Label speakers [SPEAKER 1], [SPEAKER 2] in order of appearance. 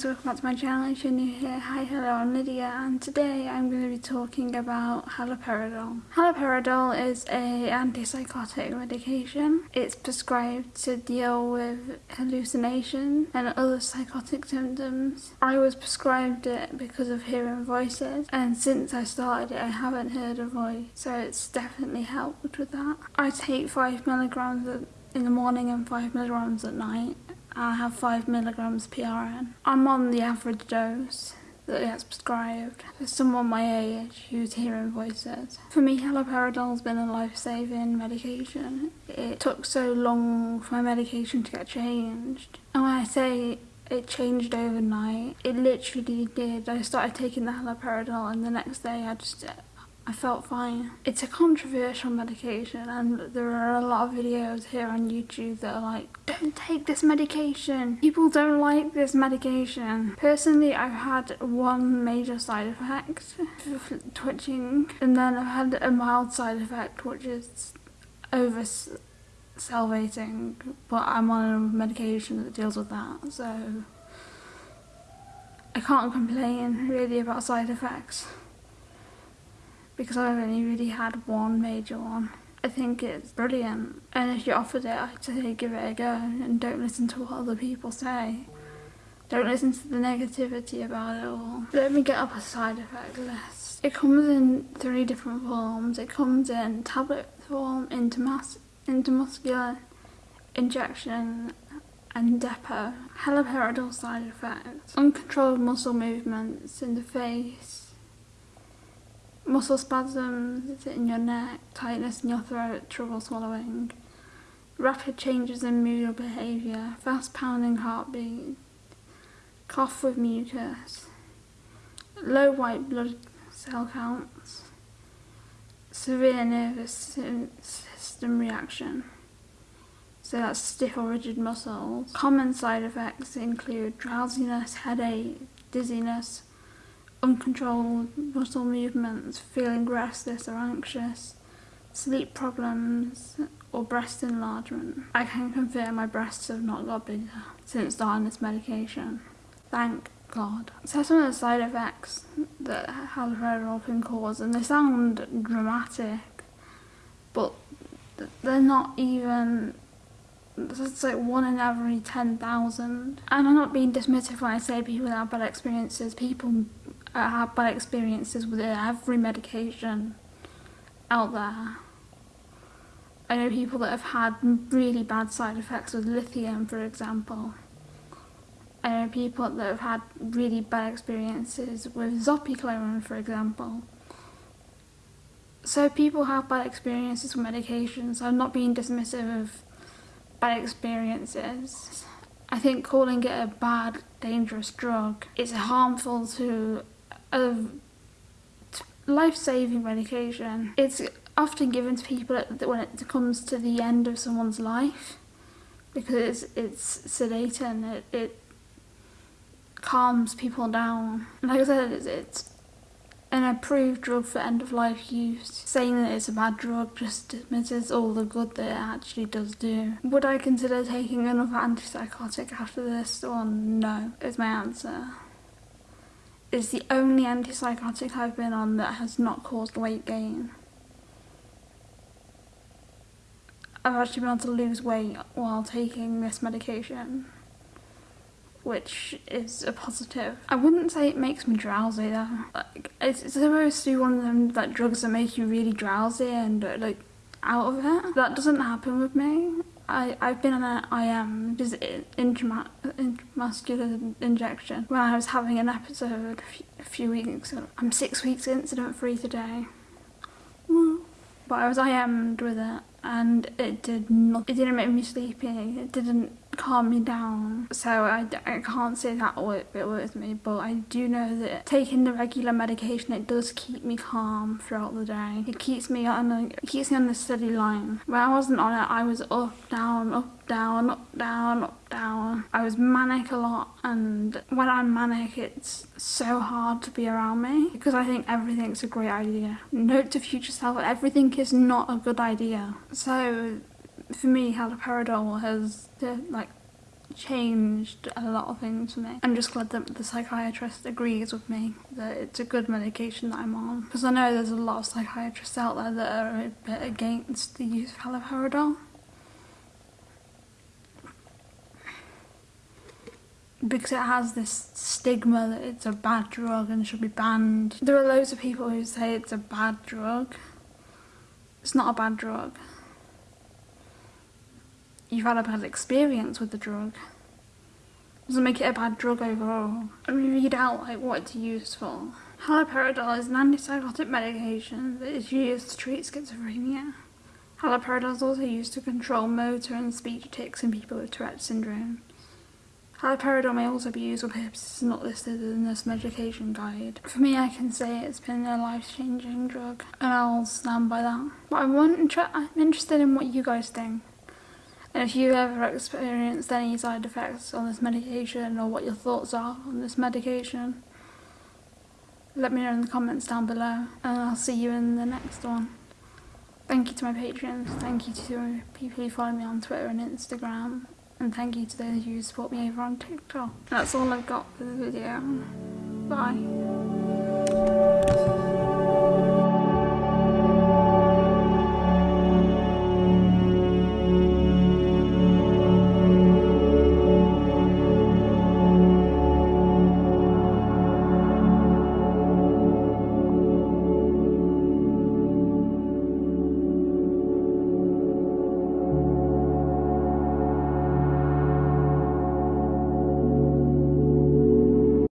[SPEAKER 1] guys, welcome back to my channel if you're new here. Hi, hello, I'm Lydia and today I'm going to be talking about haloperidol. Haloperidol is a antipsychotic medication. It's prescribed to deal with hallucination and other psychotic symptoms. I was prescribed it because of hearing voices and since I started it I haven't heard a voice so it's definitely helped with that. I take 5 milligrams in the morning and 5 milligrams at night I have 5 milligrams PRN. I'm on the average dose that gets prescribed for someone my age who's hearing voices. For me, haloperidol's been a life-saving medication. It took so long for my medication to get changed. And when I say it changed overnight, it literally did. I started taking the haloperidol and the next day I just I felt fine. It's a controversial medication and there are a lot of videos here on YouTube that are like, don't take this medication. People don't like this medication. Personally, I've had one major side effect, twitching, and then I've had a mild side effect, which is over salivating, but I'm on a medication that deals with that, so I can't complain really about side effects because I've only really had one major one. I think it's brilliant and if you're offered it I'd say give it a go and don't listen to what other people say. Don't listen to the negativity about it all. Let me get up a side effect list. It comes in three different forms. It comes in tablet form, intramus intramuscular injection and depot. Haloperidol side effects. Uncontrolled muscle movements in the face, muscle spasms in your neck, tightness in your throat, trouble swallowing, rapid changes in mood or behaviour, fast pounding heartbeat, cough with mucus, low white blood cell counts, severe nervous system reaction. So that's stiff or rigid muscles. Common side effects include drowsiness, headache, dizziness, uncontrolled muscle movements, feeling restless or anxious, sleep problems or breast enlargement. I can confirm my breasts have not got bigger since starting this medication. Thank God. So some of the side effects that haloperidol can cause and they sound dramatic but they're not even it's like one in every 10,000 and I'm not being dismissive when I say people have bad experiences people I have bad experiences with every medication out there. I know people that have had really bad side effects with lithium, for example. I know people that have had really bad experiences with zopiclone, for example. So people have bad experiences with medications. I'm not being dismissive of bad experiences. I think calling it a bad, dangerous drug is harmful to of life-saving medication. It's often given to people when it comes to the end of someone's life because it's, it's sedating, it, it calms people down. Like I said, it's, it's an approved drug for end-of-life use. Saying that it's a bad drug just dismisses all the good that it actually does do. Would I consider taking another antipsychotic after this one? No, is my answer is the only antipsychotic I've been on that has not caused weight gain. I've actually been able to lose weight while taking this medication, which is a positive. I wouldn't say it makes me drowsy though. Like, it's, it's supposed to be one of them like drugs that make you really drowsy and like out of it. That doesn't happen with me. I, I've been on an IM, is intramuscular injection, when I was having an episode a few weeks ago. I'm six weeks incident free today. But I was IM'd with it and it did not, it didn't make me sleepy, it didn't calm me down. So I, I can't say that it works me, but I do know that taking the regular medication, it does keep me calm throughout the day. It keeps me on a, it keeps me on the steady line. When I wasn't on it, I was up, down, up, down, up, down, up, down. I was manic a lot and when I'm manic, it's so hard to be around me because I think everything's a great idea. Note to future self, everything is not a good idea. So for me, haloperidol has like changed a lot of things for me. I'm just glad that the psychiatrist agrees with me that it's a good medication that I'm on. Because I know there's a lot of psychiatrists out there that are a bit against the use of haloperidol. because it has this stigma that it's a bad drug and should be banned. There are loads of people who say it's a bad drug. It's not a bad drug. You've had a bad experience with the drug. Doesn't make it a bad drug overall. I mean, read out like what it's used for. Haloperidol is an antipsychotic medication that is used to treat schizophrenia. Haloperidol is also used to control motor and speech tics in people with Tourette syndrome. Haloperidol may also be used for purposes not listed in this medication guide. For me, I can say it's been a life-changing drug, and I'll stand by that. But I want, I'm interested in what you guys think. And if you've ever experienced any side effects on this medication, or what your thoughts are on this medication, let me know in the comments down below, and I'll see you in the next one. Thank you to my patrons, thank you to people who follow me on Twitter and Instagram, and thank you to those who support me over on TikTok. That's all I've got for the video. Bye.